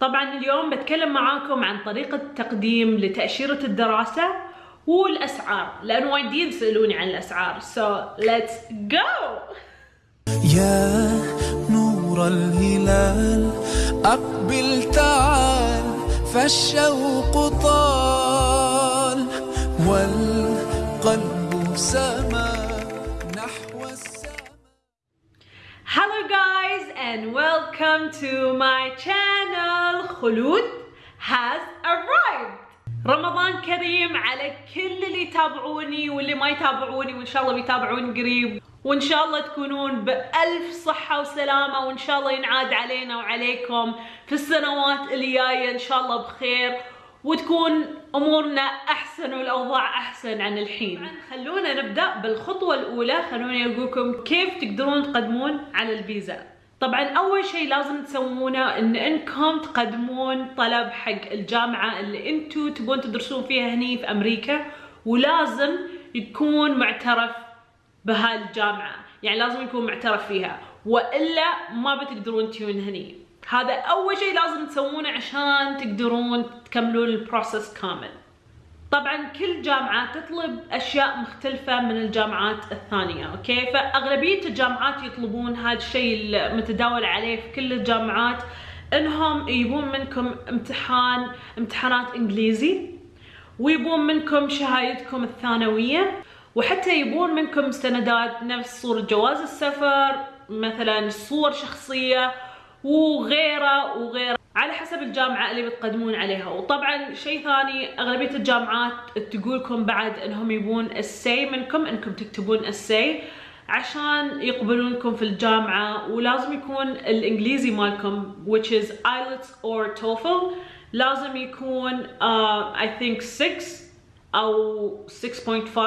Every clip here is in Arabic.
طبعا اليوم بتكلم معاكم عن طريقة تقديم لتأشيرة الدراسة والأسعار لأن وايدين يسألوني عن الأسعار. So let's go! يا نور الهلال أقبل تعال فالشوق طال والقلب سما welcome to my channel. خلود has arrived. رمضان كريم على كل اللي يتابعوني واللي ما يتابعوني وإن شاء الله بيتابعوني قريب. وإن شاء الله تكونون بألف صحة وسلامة وإن شاء الله ينعاد علينا وعليكم في السنوات اللي جاية إن شاء الله بخير. وتكون أمورنا أحسن والأوضاع أحسن عن الحين. خلونا نبدأ بالخطوة الأولى. خلوني أقول لكم كيف تقدرون تقدمون على الفيزا. طبعا أول شيء لازم تسوونه إن إنكم تقدمون طلب حق الجامعة اللي أنتم تبون تدرسون فيها هني في أمريكا ولازم يكون معترف بهالجامعه يعني لازم يكون معترف فيها. وإلا ما بتقدرون تجون هني. هذا أول شيء لازم تسوونه عشان تقدرون تكملون ال process كامل. طبعا كل جامعة تطلب أشياء مختلفة من الجامعات الثانية okay؟ فأغلبية الجامعات يطلبون هذا الشيء المتداول عليه في كل الجامعات إنهم يبون منكم امتحان امتحانات إنجليزي ويبون منكم شهادتكم الثانوية وحتى يبون منكم مستندات نفس صورة جواز السفر مثلا صور شخصية وغيره وغيره. على حسب الجامعة اللي بتقدمون عليها. وطبعا شيء ثاني أغلبية الجامعات تقولكم بعد إنهم يبون ال essay منكم إنكم تكتبون ال essay عشان يقبلونكم في الجامعة. ولازم يكون الإنجليزي مالكم which is IELTS or TOEFL لازم يكون uh, I think 6 أو 6.5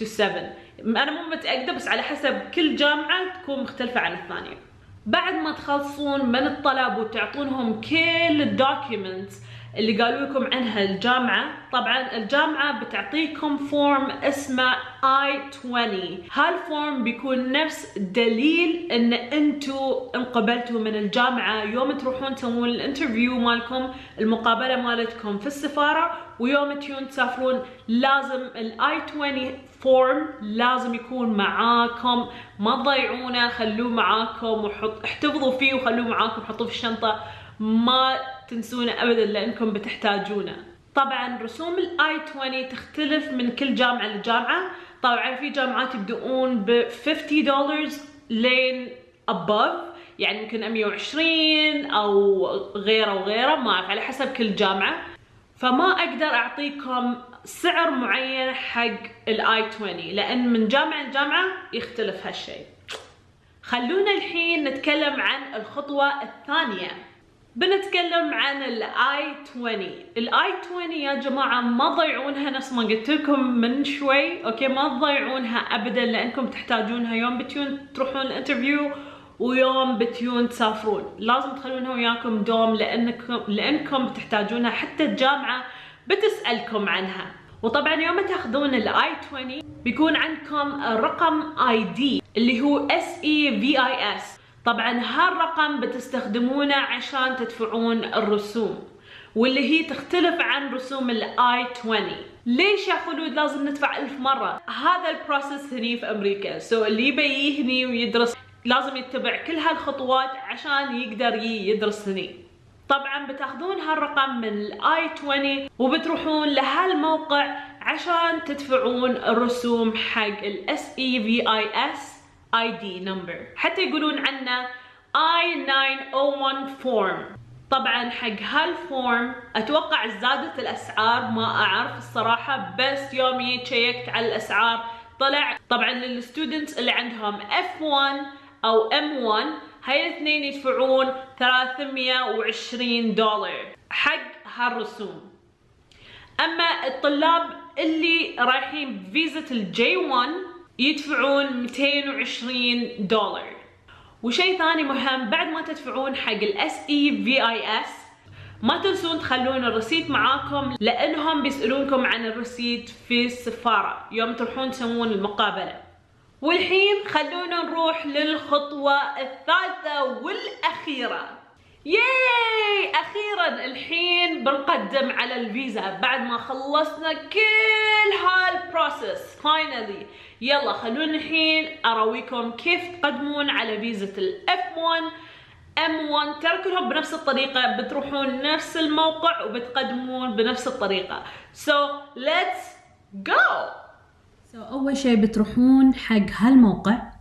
to 7 أنا مو متأكدة بس على حسب كل جامعة تكون مختلفة عن الثانية. بعد ما تخلصون من الطلب وتعطونهم كل ال documents اللي قالوا لكم عنها الجامعة. طبعا الجامعة بتعطيكم form اسمه I-20 هال form بيكون نفس دليل إن أنتو انقبلتوا من الجامعة. يوم تروحون تسوون ال interview مالكم المقابلة مالتكم في السفارة ويوم تيون تسافرون لازم ال I-20 form لازم يكون معاكم. ما تضيعونه خلوه معاكم وحط احتفظوا فيه وخلوه معاكم حطوه في الشنطة. ما تنسونه ابدا لأنكم بتحتاجونه. طبعا رسوم ال I-20 تختلف من كل جامعة لجامعة. طبعا في جامعات يبدؤون ب 50 دولار لين above. يعني يمكن 120 أو غيره وغيره ما أعرف على حسب كل جامعة. فما أقدر أعطيكم سعر معين حق ال I-20 لأن من جامعة لجامعة يختلف هالشيء. خلونا الحين نتكلم عن الخطوة الثانية. بنتكلم عن ال I-20 ال I-20 يا جماعة ما تضيعونها نفس ما قلت لكم من شوي okay؟ ما تضيعونها ابدا لأنكم تحتاجونها. يوم بتيون تروحون ال interview ويوم بتيون تسافرون. لازم تخلونها وياكم دوم لانكم لأنكم تحتاجونها. حتى الجامعة بتسألكم عنها. وطبعا يوم تاخذون ال I-20 بيكون عندكم رقم ID اللي هو اس اي في اي اس طبعا هالرقم بتستخدمونه عشان تدفعون الرسوم واللي هي تختلف عن رسوم ال I-20 ليش يا خلود لازم ندفع ألف مرة؟ هذا ال process هني في أمريكا. so so اللي يبي هني ويدرس لازم يتبع كل هالخطوات عشان يقدر يدرس هني. طبعا بتاخذون هالرقم من ال I-20 وبتروحون لهالموقع عشان تدفعون الرسوم حق ال SEVIS ID number حتى يقولون عنه I-901 form طبعا حق هال form أتوقع زادت الأسعار ما أعرف الصراحة بس يوم جيت شيكت على الأسعار طلع طبعا لل students اللي عندهم F1 أو M1 هاي الاثنين يدفعون 320 دولار. حق هالرسوم. أما الطلاب اللي رايحين بفيزة ال J1 يدفعون 220 دولار. وشيء ثاني مهم بعد ما تدفعون حق ال SEVIS ما تنسون تخلون الرصيد معاكم لأنهم بيسألونكم عن الرصيد في السفارة يوم تروحون تسوون المقابلة. والحين خلونا نروح للخطوة الثالثة والأخيرة. yay! أخيرا يلا الحين بنقدم على الفيزا. بعد ما خلصنا كل هال process finally يلا خلونا الحين أراويكم كيف تقدمون على فيزا ال F1 M1 ترى كلهم بنفس الطريقة بتروحون نفس الموقع وبتقدمون بنفس الطريقة. So let's go! So, أول شي بتروحون حق هالموقع.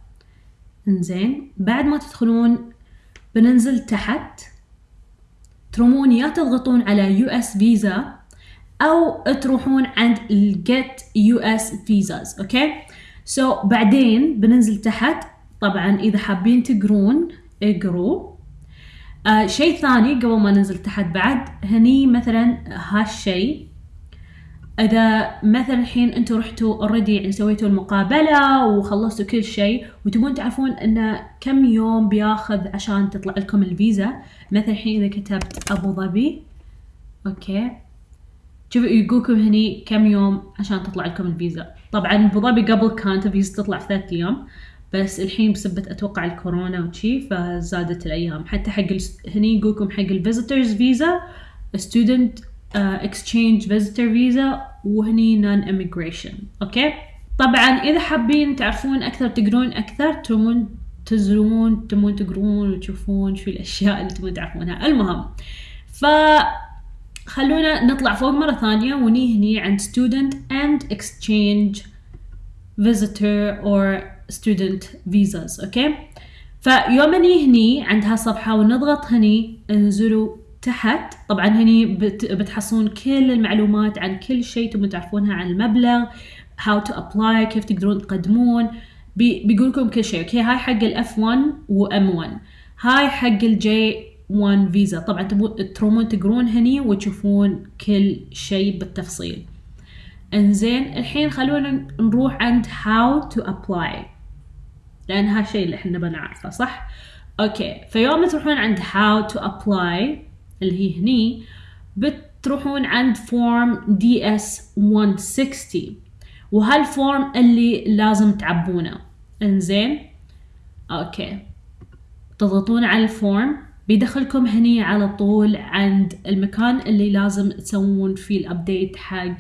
إنزين. بعد ما تدخلون بننزل تحت. ترمون يا تضغطون على US visa أو تروحون عند US visas okay so بعدين بننزل تحت طبعا إذا حابين تقرون اقروا. آه شيء ثاني قبل ما ننزل تحت بعد هني مثلا هالشيء. إذا مثلا الحين أنتم رحتوا already يعني سويتوا المقابلة وخلصتوا كل شيء وتبون تعرفون انه كم يوم بياخذ عشان تطلع لكم الفيزا. مثلا الحين إذا كتبت أبو ظبي okay. شوفوا يقولكم هني كم يوم عشان تطلع لكم الفيزا. طبعا أبو ظبي قبل كانت الفيزا تطلع في ثلاث أيام بس الحين بسبة أتوقع الكورونا وشي فزادت الأيام. حتى حق هني يقولكم حق ال visitors visa student exchange visitor visa وهني non immigration okay طبعا إذا حابين تعرفون أكثر تقرون أكثر تبون تزورون تبون تقرون وتشوفون شو الأشياء اللي تبون تعرفونها. المهم ف خلونا نطلع فوق مرة ثانية وني هني عند student and exchange visitor or student visas. okay فيوم ني هني عند هالصفحة ونضغط هني انزلوا تحت. طبعا هني بت بتحصلون كل المعلومات عن كل شيء تبون تعرفونها عن المبلغ how to apply كيف تقدرون تقدمون. بي بيقول لكم كل شيء okay هاي حق ال F1 و M1 هاي حق ال J1 visa طبعا تبون ترومون تقرون هني وتشوفون كل شيء بالتفصيل. إنزين الحين خلونا نروح عند how to apply. لأن هالشيء اللي إحنا بنعرفه صح؟ okay فيوم تروحون عند how to apply اللي هي هني بتروحون عند form DS 160 وهال form اللي لازم تعبونه. إنزين؟ okay. تضغطون على ال form بيدخلكم هني على طول عند المكان اللي لازم تسوون فيه ال update حق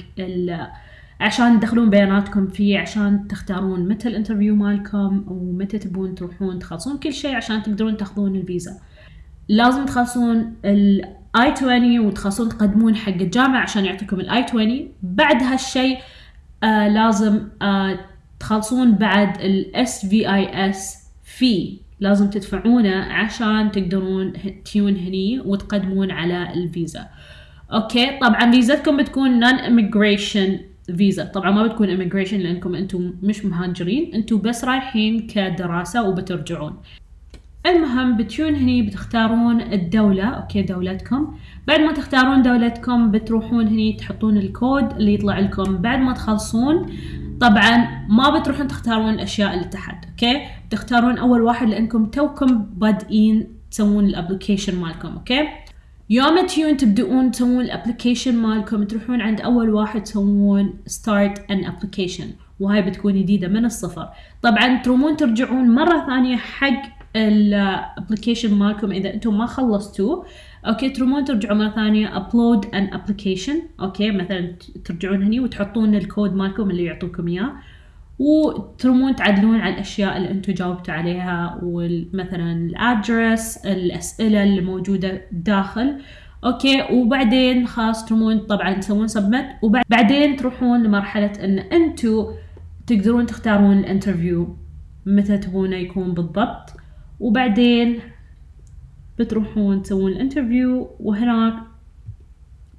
عشان تدخلون بياناتكم فيه عشان تختارون متى ال interview مالكم ومتى تبون تروحون تخلصون كل شيء عشان تقدرون تاخذون الفيزا. لازم تخلصون ال I 20 وتخلصون تقدمون حق الجامعة عشان يعطيكم ال I 20 بعد هالشيء آه لازم آه تخلصون بعد ال SEVIS fee لازم تدفعونه عشان تقدرون تيون هني وتقدمون على الفيزا okay؟ طبعا فيزتكم بتكون non immigration فيزا طبعا ما بتكون immigration لأنكم أنتم مش مهاجرين. أنتم بس رايحين كدراسة وبترجعون. المهم بتجون هني بتختارون الدولة okay دولتكم. بعد ما تختارون دولتكم بتروحون هني تحطون الكود اللي يطلع لكم. بعد ما تخلصون طبعا ما بتروحون تختارون الأشياء اللي تحت okay؟ تختارون أول واحد لأنكم توكم بادئين تسوون ال application مالكم okay؟ يوم تجون تبدؤون تسوون ال application مالكم تروحون عند أول واحد تسوون start an application وهاي بتكون جديدة من الصفر. طبعا ترومون ترجعون مرة ثانية حق ال application مالكم إذا أنتم ما خلصتوه okay ترومون ترجعوا مرة ثانية upload an application okay مثلا ترجعون هني وتحطون الكود مالكم اللي يعطوكم إياه وترومون تعدلون على الأشياء اللي أنتم جاوبتوا عليها ومثلا ال address الأسئلة اللي موجودة داخل okay وبعدين خلاص ترومون طبعا تسوون submit وبعدين تروحون لمرحلة إن أنتم تقدرون تختارون ال interview متى تبونه يكون بالضبط. وبعدين بتروحون تسوون ال interview وهناك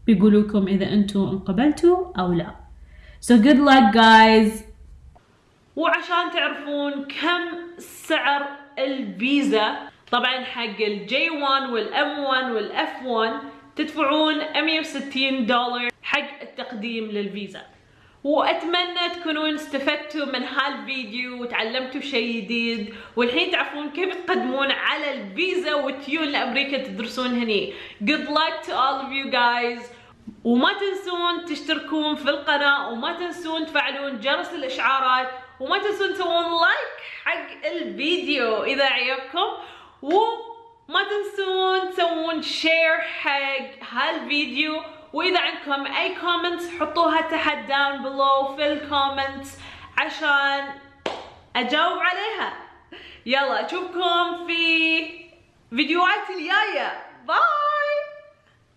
بيقولوا لكم إذا أنتم انقبلتوا أو لا. So good luck guys. وعشان تعرفون كم سعر الفيزا طبعا حق ال J 1 وال M 1 وال F 1 تدفعون 160 دولار حق التقديم للفيزا. وأتمنى تكونون استفدتوا من هالفيديو وتعلمتوا شيء جديد. والحين تعرفون كيف تقدمون على الفيزا وتيون لأمريكا تدرسون هني. Good luck to all of you guys. وما تنسون تشتركون في القناة وما تنسون تفعلون جرس الإشعارات وما تنسون تسوون like حق الفيديو إذا عجبكم و ما تنسون تسوون share حق هالفيديو. وإذا عندكم أي comments حطوها تحت down below في ال comments عشان أجاوب عليها. يلا أشوفكم في فيديوهات الجاية. bye